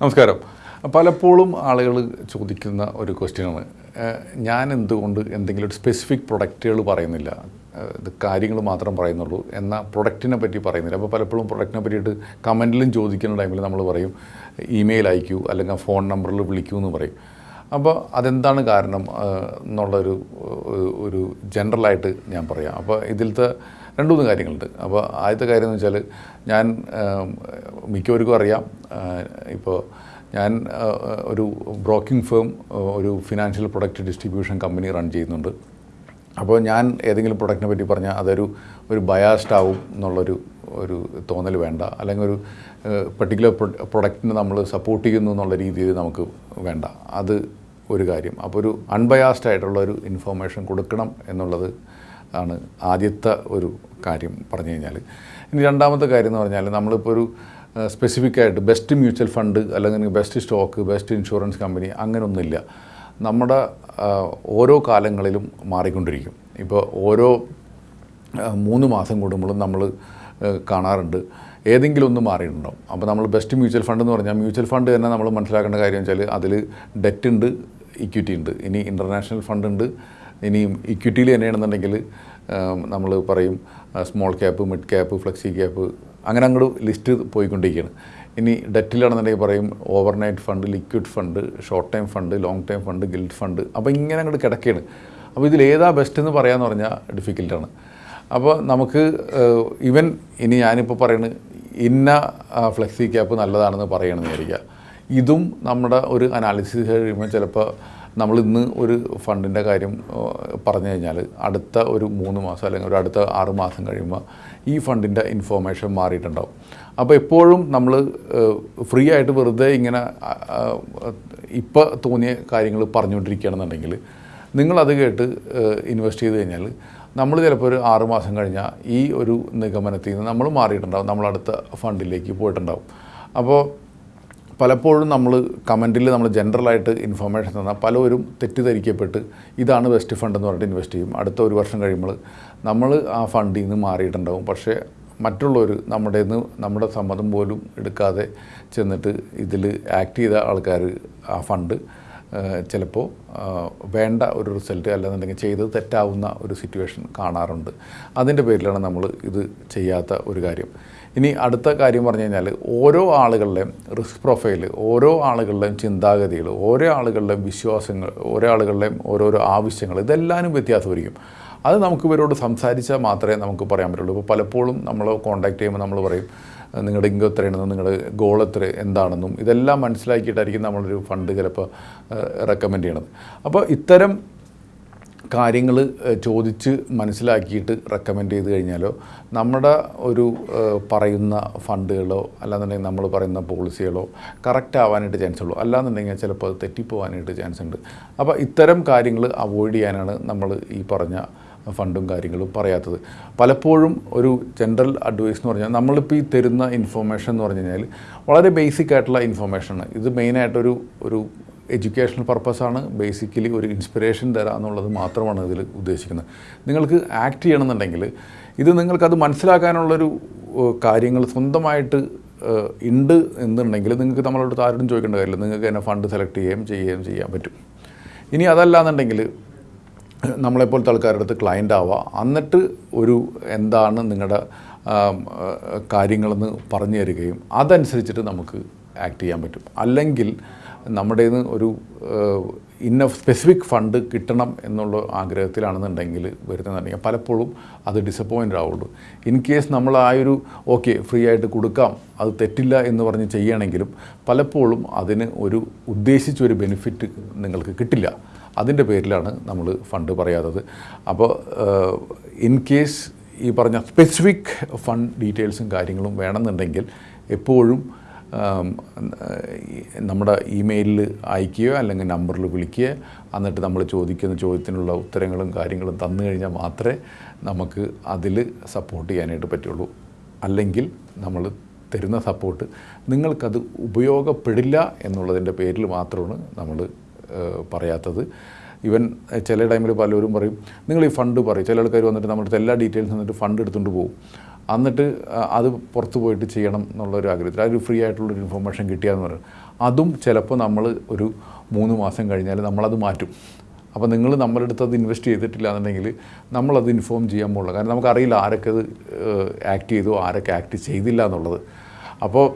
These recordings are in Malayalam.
നമസ്കാരം. പലപ്പോഴും ആളുകൾ ചോദിക്കുന്ന ഒരു ക്വസ്റ്റ്യനാണ്. ഞാൻ എന്തുകൊണ്ട് എന്തെങ്കിലും ഒരു സ്പെസിഫിക് പ്രൊഡക്റ്റുകൾ പറയുന്നില്ല ഇത് കാര്യങ്ങൾ മാത്രം പറയുന്നുള്ളൂ എന്നാൽ പ്രൊഡക്റ്റിനെ പറ്റി പറയുന്നില്ല. അപ്പോൾ പലപ്പോഴും പ്രൊഡക്റ്റിനെ പറ്റിയിട്ട് കമന്റിലും ചോദിക്കുന്ന ടൈമിൽ നമ്മൾ പറയും ഇമെയിൽ അയക്കൂ അല്ലെങ്കിൽ ഫോൺ നമ്പറിൽ വിളിക്കൂ എന്ന് പറയും. അപ്പോൾ അതെന്താണ് കാരണം? എന്നുള്ളൊരു ഒരു ജനറലായിട്ട് ഞാൻ പറയാം. അപ്പോൾ ഇതിലത്തെ രണ്ട് മൂന്ന് കാര്യങ്ങളുണ്ട്. അപ്പോൾ ആദ്യത്തെ കാര്യം എന്ന് വെച്ചാൽ ഞാൻ മിക്കവർക്കും അറിയാം ഇപ്പോൾ ഞാൻ ഒരു ബ്രോക്കിംഗ് ഫേം ഒരു financial product distribution company run ചെയ്യുന്നുണ്ട്. അപ്പോൾ ഞാൻ ഏതെങ്കിലും പ്രൊഡക്റ്റിനെ പറ്റി പറഞ്ഞാൽ അതൊരു ഒരു ബയാസ്ഡ് ആവും എന്നുള്ളൊരു ഒരു തോന്നൽ വേണ്ട. അല്ലെങ്കിൽ ഒരു പെർട്ടിക്കുലർ പ്രൊഡക്റ്റിനെ നമ്മൾ സപ്പോർട്ട് ചെയ്യുന്നു എന്നുള്ള രീതിയിൽ നമുക്ക് വേണ്ട. അത് ഒരു കാര്യം. അപ്പോൾ ഒരു അൺബയാസ്ഡ് ആയിട്ടുള്ള ഒരു ഇൻഫോർമേഷൻ കൊടുക്കണം എന്നുള്ളത് ആണ് ആദ്യത്തെ ഒരു കാര്യം പറഞ്ഞു കഴിഞ്ഞാൽ. ഇനി രണ്ടാമത്തെ കാര്യം എന്ന് പറഞ്ഞാൽ നമ്മളിപ്പോൾ ഒരു സ്പെസിഫിക് ആയിട്ട് ബെസ്റ്റ് മ്യൂച്വൽ ഫണ്ട് അല്ലെങ്കിൽ best stock best insurance company അങ്ങനെയൊന്നുമില്ല നമ്മുടെ ഓരോ കാലങ്ങളിലും മാറിക്കൊണ്ടിരിക്കും. ഇപ്പോൾ ഓരോ മൂന്ന് മാസം കൂടുമ്പോഴും നമ്മൾ കാണാറുണ്ട് ഏതെങ്കിലും ഒന്ന് മാറിയിട്ടുണ്ടാവും. അപ്പോൾ നമ്മൾ ബെസ്റ്റ് മ്യൂച്വൽ ഫണ്ട് എന്ന് പറഞ്ഞാൽ മ്യൂച്വൽ ഫണ്ട് തന്നെ നമ്മൾ മനസ്സിലാക്കേണ്ട കാര്യം വെച്ചാൽ അതിൽ ഡെറ്റ് ഉണ്ട് ഇക്വിറ്റി ഉണ്ട് ഇനി ഇന്റർനാഷണൽ ഫണ്ട് ഉണ്ട് ഇനി ഇക്വിറ്റിയിൽ തന്നെയാണെന്നുണ്ടെങ്കിൽ നമ്മൾ പറയും small cap mid cap flexi cap അങ്ങനെ അങ്ങോട്ട് ലിസ്റ്റ് പോയിക്കൊണ്ടിരിക്കുകയാണ്. ഇനി ഡെറ്റിലാണെന്നുണ്ടെങ്കിൽ പറയും overnight fund liquid fund short time fund long time fund gilt fund അപ്പോൾ ഇങ്ങനെ അങ്ങോട്ട് കിടക്കുകയാണ്. അപ്പോൾ ഇതിൽ ഏതാ ബെസ്റ്റ് എന്ന് പറയാമെന്ന് പറഞ്ഞാൽ ഡിഫിക്കൽട്ടാണ് അപ്പോൾ നമുക്ക് ഇവൻ ഇനി ഞാനിപ്പോൾ പറയുന്നത് ഇന്ന ഫ്ലെക്സി ക്യാപ്പ് നല്ലതാണെന്ന് പറയണമെന്ന് വിചാരിക്കുക. ഇതും നമ്മുടെ ഒരു അനാലിസിസ് കഴിയുമ്പോൾ ചിലപ്പോൾ നമ്മൾ ഇന്ന് ഒരു ഫണ്ടിന്റെ കാര്യം പറഞ്ഞു കഴിഞ്ഞാൽ അടുത്ത ഒരു മൂന്ന് മാസം അല്ലെങ്കിൽ ഒരു അടുത്ത ആറ് മാസം കഴിയുമ്പോൾ ഈ ഫണ്ടിന്റെ ഇൻഫോർമേഷൻ മാറിയിട്ടുണ്ടാവും. അപ്പോൾ എപ്പോഴും നമ്മൾ ഫ്രീ ആയിട്ട് വെറുതെ ഇങ്ങനെ ഇപ്പോൾ തോന്നിയ കാര്യങ്ങൾ പറഞ്ഞുകൊണ്ടിരിക്കുകയാണെന്നുണ്ടെങ്കിൽ നിങ്ങളത് കേട്ട് ഇൻവെസ്റ്റ് ചെയ്ത് കഴിഞ്ഞാൽ നമ്മൾ ചിലപ്പോൾ ഒരു ആറ് മാസം കഴിഞ്ഞാൽ ഈ ഒരു നിഗമനത്തിൽ നിന്ന് നമ്മൾ മാറിയിട്ടുണ്ടാവും. നമ്മൾ അടുത്ത ഫണ്ടിലേക്ക് പോയിട്ടുണ്ടാവും. അപ്പോൾ പലപ്പോഴും നമ്മൾ കമന്റിൽ നമ്മൾ ജനറലായിട്ട് ഇൻഫർമേഷൻ തന്നാൽ പലവരും തെറ്റിദ്ധരിക്കപ്പെട്ട് ഇതാണ് ബെസ്റ്റ് ഫണ്ട് എന്ന് പറഞ്ഞിട്ട് ഇൻവെസ്റ്റ് ചെയ്യും. അടുത്ത ഒരു വർഷം കഴിയുമ്പോൾ നമ്മൾ ആ ഫണ്ടിൽ നിന്ന് മാറിയിട്ടുണ്ടാവും. പക്ഷേ മറ്റുള്ളവർ നമ്മുടെ നിന്ന് നമ്മുടെ സമ്മതം പോലും എടുക്കാതെ ചെന്നിട്ട് ഇതിൽ ആക്ട് ചെയ്ത ആൾക്കാർ ആ ഫണ്ട് ചിലപ്പോൾ വേണ്ട ഒരു റിസൾട്ട് അല്ലെന്നുണ്ടെങ്കിൽ ചെയ്തത് തെറ്റാവുന്ന ഒരു സിറ്റുവേഷൻ കാണാറുണ്ട്. അതിന്റെ പേരിലാണ് നമ്മൾ ഇത് ചെയ്യാത്ത ഒരു കാര്യം. ഇനി അടുത്ത കാര്യം പറഞ്ഞു കഴിഞ്ഞാൽ ഓരോ ആളുകളുടെയും റിസ്ക് പ്രൊഫൈൽ ഓരോ ആളുകളുടെയും ചിന്താഗതികൾ ഓരോ ആളുകളുടെയും വിശ്വാസങ്ങൾ ഓരോ ആളുകളുടെയും ഓരോരോ ആവശ്യങ്ങൾ ഇതെല്ലാവരും വ്യത്യാസമായിരിക്കും. അത് നമുക്ക് ഇവരോട് സംസാരിച്ചാൽ മാത്രമേ നമുക്ക് പറയാൻ പറ്റുള്ളൂ. ഇപ്പോൾ പലപ്പോഴും നമ്മൾ കോൺടാക്ട് ചെയ്യുമ്പോൾ നമ്മൾ പറയും നിങ്ങളുടെ ഇൻകം എത്രയാണെന്നും നിങ്ങളുടെ ഗോൾ എത്ര? എന്താണെന്നും? ഇതെല്ലാം മനസ്സിലാക്കിയിട്ടായിരിക്കും നമ്മളൊരു ഫണ്ട് ചിലപ്പോൾ റെക്കമെൻഡ് ചെയ്യണത്. അപ്പോൾ ഇത്തരം കാര്യങ്ങൾ ചോദിച്ച് മനസ്സിലാക്കിയിട്ട് റെക്കമെൻഡ് ചെയ്ത് കഴിഞ്ഞാലോ നമ്മുടെ ഒരു പറയുന്ന ഫണ്ടുകളോ അല്ലാന്നുണ്ടെങ്കിൽ നമ്മൾ പറയുന്ന പോളിസികളോ കറക്റ്റ് ആവാനായിട്ട് ചാൻസ് ഉള്ളൂ. അല്ലാന്നുണ്ടെങ്കിൽ ചിലപ്പോൾ അത് തെറ്റിപ്പോവാനായിട്ട് ചാൻസ് ഉണ്ട്. അപ്പോൾ ഇത്തരം കാര്യങ്ങൾ അവോയ്ഡ് ചെയ്യാനാണ് നമ്മൾ ഈ പറഞ്ഞ ഫണ്ടും കാര്യങ്ങളും പറയാത്തത്. പലപ്പോഴും ഒരു ജനറൽ അഡ്വൈസ് എന്ന് പറഞ്ഞാൽ നമ്മളിപ്പോൾ ഈ തരുന്ന ഇൻഫർമേഷൻ എന്ന് പറഞ്ഞു കഴിഞ്ഞാൽ വളരെ ബേസിക് ആയിട്ടുള്ള ഇൻഫർമേഷനാണ് ഇത് മെയിനായിട്ടൊരു ഒരു എഡ്യൂക്കേഷണൽ പർപ്പസാണ് ബേസിക്കലി ഒരു ഇൻസ്പിറേഷൻ തരാം എന്നുള്ളത് മാത്രമാണ് ഇതിൽ ഉദ്ദേശിക്കുന്നത്. നിങ്ങൾക്ക് ആക്ട് ചെയ്യണമെന്നുണ്ടെങ്കിൽ ഇത് നിങ്ങൾക്കത് മനസ്സിലാക്കാനുള്ളൊരു കാര്യങ്ങൾ സ്വന്തമായിട്ട് ഉണ്ട് എന്നുണ്ടെങ്കിൽ നിങ്ങൾക്ക് നമ്മളോട് ആരോടും ചോദിക്കേണ്ട കാര്യമില്ല. നിങ്ങൾക്ക് തന്നെ ഫണ്ട് സെലക്ട് ചെയ്യുകയും ചെയ്യുകയും ചെയ്യാൻ പറ്റും. ഇനി അതല്ലാന്നുണ്ടെങ്കിൽ നമ്മളെപ്പോലത്തെ ആൾക്കാരുടെ അടുത്ത് ക്ലയന്റ് ആവുക എന്നിട്ട് ഒരു എന്താണ് നിങ്ങളുടെ കാര്യങ്ങളെന്ന് പറഞ്ഞു തരികയും അതനുസരിച്ചിട്ട് നമുക്ക് ആക്ട് ചെയ്യാൻ പറ്റും. അല്ലെങ്കിൽ നമ്മുടേന്ന് ഒരു ഇന്ന സ്പെസിഫിക് ഫണ്ട് കിട്ടണം എന്നുള്ള ആഗ്രഹത്തിലാണെന്നുണ്ടെങ്കിൽ വരുന്നതെന്നുണ്ടെങ്കിൽ പലപ്പോഴും അത് ഡിസപ്പോയിന്റ് ആവുള്ളൂ. ഇൻ കേസ് നമ്മൾ ആ ഒരു ഓക്കെ ഫ്രീ ആയിട്ട് കൊടുക്കാം അത് തെറ്റില്ല എന്ന് പറഞ്ഞ് ചെയ്യണമെങ്കിലും പലപ്പോഴും അതിന് ഒരു ഉദ്ദേശിച്ചൊരു ബെനിഫിറ്റ് നിങ്ങൾക്ക് കിട്ടില്ല. അതിന്റെ പേരിലാണ് നമ്മൾ ഫണ്ട് പറയാത്തത്. അപ്പോൾ ഇൻ കേസ് ഈ പറഞ്ഞ സ്പെസിഫിക് ഫണ്ട് ഡീറ്റെയിൽസും കാര്യങ്ങളും വേണമെന്നുണ്ടെങ്കിൽ എപ്പോഴും നമ്മുടെ ഇമെയിലിൽ അയക്കുകയോ അല്ലെങ്കിൽ നമ്പറിൽ വിളിക്കുകയോ എന്നിട്ട് നമ്മൾ ചോദിക്കുന്ന ചോദ്യത്തിനുള്ള ഉത്തരങ്ങളും കാര്യങ്ങളും തന്നു കഴിഞ്ഞാൽ മാത്രമേ നമുക്ക് അതിൽ സപ്പോർട്ട് ചെയ്യാനായിട്ട് പറ്റുള്ളൂ. അല്ലെങ്കിൽ നമ്മൾ തരുന്ന സപ്പോർട്ട് നിങ്ങൾക്കത് ഉപയോഗപ്പെടില്ല എന്നുള്ളതിന്റെ പേരിൽ മാത്രമാണ് നമ്മൾ പറയാത്തത്. ഇവൻ ചില ടൈമിൽ പലരും പറയും നിങ്ങൾ ഈ ഫണ്ട് പറയും. ചില ആൾക്കാർ വന്നിട്ട് നമ്മുടെ എല്ലാ ഡീറ്റെയിൽസ് വന്നിട്ട് ഫണ്ട് എടുത്തുകൊണ്ട് പോകും എന്നിട്ട് അത് പുറത്ത് പോയിട്ട് ചെയ്യണം എന്നുള്ളൊരു ആഗ്രഹത്തിൽ അതൊരു ഫ്രീ ആയിട്ടുള്ളൊരു ഇൻഫർമേഷൻ കിട്ടിയാന്ന് പറയുന്നത് അതും ചിലപ്പോൾ നമ്മൾ ഒരു മൂന്ന് മാസം കഴിഞ്ഞാൽ നമ്മളത് മാറ്റും. അപ്പോൾ നിങ്ങൾ നമ്മുടെ അടുത്ത് അത് ഇൻവെസ്റ്റ് ചെയ്തിട്ടില്ല എന്നുണ്ടെങ്കിൽ നമ്മളത് ഇൻഫോം ചെയ്യാൻ പോകുള്ളൂ കാരണം നമുക്കറിയില്ല ആരൊക്കെ അത് ആക്ട് ചെയ്തു ആരൊക്കെ ആക്ട് ചെയ്തില്ല എന്നുള്ളത്. അപ്പോൾ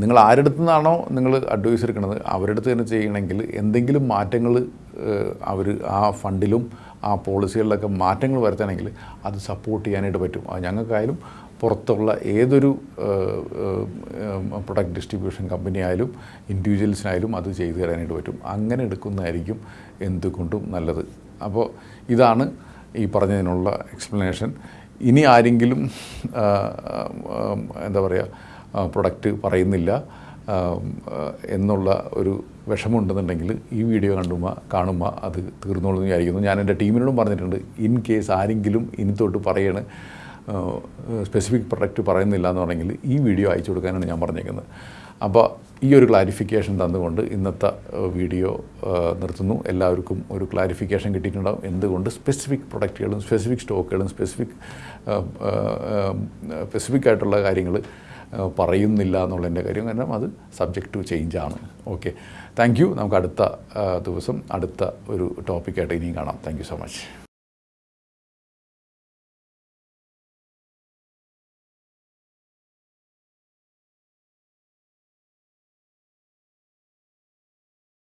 നിങ്ങൾ ആരുടെ നിന്നാണോ നിങ്ങൾ അഡ്വൈസ് എടുക്കുന്നത് അവരുടെ അടുത്ത് തന്നെ ചെയ്യണമെങ്കിൽ എന്തെങ്കിലും മാറ്റങ്ങൾ അവർ ആ ഫണ്ടിലും ആ പോളിസികളിലൊക്കെ മാറ്റങ്ങൾ വരുത്തണമെങ്കിൽ അത് സപ്പോർട്ട് ചെയ്യാനായിട്ട് പറ്റും. അത് ഞങ്ങൾക്കായാലും പുറത്തുള്ള ഏതൊരു പ്രൊഡക്റ്റ് ഡിസ്ട്രിബ്യൂഷൻ കമ്പനി ആയാലും ഇൻഡിവിജ്വൽസിനായാലും അത് ചെയ്തു തരാനായിട്ട് പറ്റും. അങ്ങനെ എടുക്കുന്നതായിരിക്കും എന്തുകൊണ്ടും നല്ലത്. അപ്പോൾ ഇതാണ് ഈ പറഞ്ഞതിനുള്ള എക്സ്പ്ലനേഷൻ ഇനി ആരെങ്കിലും എന്താ പറയുക പ്രൊഡക്റ്റ് പറയുന്നില്ല എന്നുള്ള ഒരു വിഷമമുണ്ടെന്നുണ്ടെങ്കിൽ ഈ വീഡിയോ കണ്ടുമ്പോൾ കാണുമ്പോൾ അത് തീർന്നോളൂ എന്ന് വിചാരിക്കുന്നു. ഞാൻ എന്റെ ടീമിനോടും പറഞ്ഞിട്ടുണ്ട് ഇൻ കേസ് ആരെങ്കിലും ഇനി തൊട്ട് പറയണ സ്പെസിഫിക് പ്രൊഡക്റ്റ് പറയുന്നില്ല എന്ന് പറഞ്ഞെങ്കിൽ ഈ വീഡിയോ അയച്ചു കൊടുക്കാനാണ് ഞാൻ പറഞ്ഞേക്കുന്നത്. അപ്പോൾ ഈ ഒരു ക്ലാരിഫിക്കേഷൻ തന്നുകൊണ്ട് ഇന്നത്തെ വീഡിയോ നിർത്തുന്നു. എല്ലാവർക്കും ഒരു ക്ലാരിഫിക്കേഷൻ കിട്ടിയിട്ടുണ്ടാകും എന്തുകൊണ്ട് സ്പെസിഫിക് പ്രൊഡക്റ്റുകളും സ്പെസിഫിക് സ്റ്റോക്കുകളും സ്പെസിഫിക് സ്പെസിഫിക് ആയിട്ടുള്ള കാര്യങ്ങൾ പറയുന്നില്ല എന്നുള്ളതിന്റെ കാര്യം. കാരണം അത് സബ്ജക്റ്റ് ടു ആണ്. ഓക്കെ താങ്ക് യു നമുക്ക് അടുത്ത ദിവസം അടുത്ത ഒരു ടോപ്പിക്കായിട്ട് ഇനിയും കാണാം. Thank so much